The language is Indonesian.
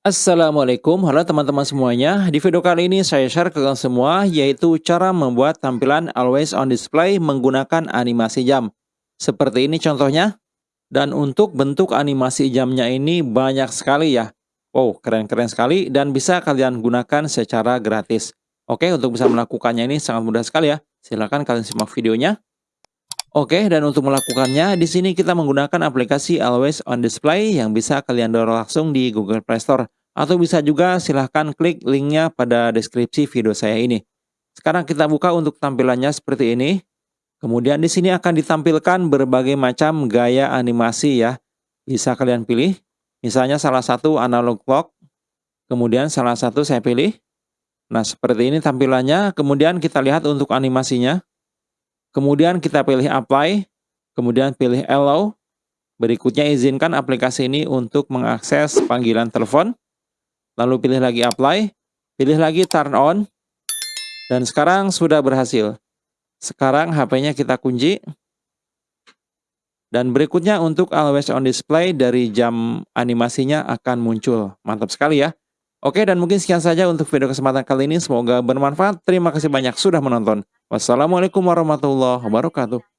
Assalamualaikum, halo teman-teman semuanya. Di video kali ini saya share ke kalian semua yaitu cara membuat tampilan always on display menggunakan animasi jam. Seperti ini contohnya. Dan untuk bentuk animasi jamnya ini banyak sekali ya. Wow, keren-keren sekali dan bisa kalian gunakan secara gratis. Oke, untuk bisa melakukannya ini sangat mudah sekali ya. Silahkan kalian simak videonya. Oke, dan untuk melakukannya, di sini kita menggunakan aplikasi Always on Display yang bisa kalian download langsung di Google Play Store. Atau bisa juga silahkan klik linknya pada deskripsi video saya ini. Sekarang kita buka untuk tampilannya seperti ini. Kemudian di sini akan ditampilkan berbagai macam gaya animasi ya. Bisa kalian pilih. Misalnya salah satu analog clock. Kemudian salah satu saya pilih. Nah, seperti ini tampilannya. Kemudian kita lihat untuk animasinya. Kemudian kita pilih apply, kemudian pilih allow. Berikutnya izinkan aplikasi ini untuk mengakses panggilan telepon. Lalu pilih lagi apply, pilih lagi turn on. Dan sekarang sudah berhasil. Sekarang HP-nya kita kunci. Dan berikutnya untuk always on display dari jam animasinya akan muncul. Mantap sekali ya. Oke dan mungkin sekian saja untuk video kesempatan kali ini. Semoga bermanfaat. Terima kasih banyak sudah menonton. Wassalamualaikum warahmatullahi wabarakatuh.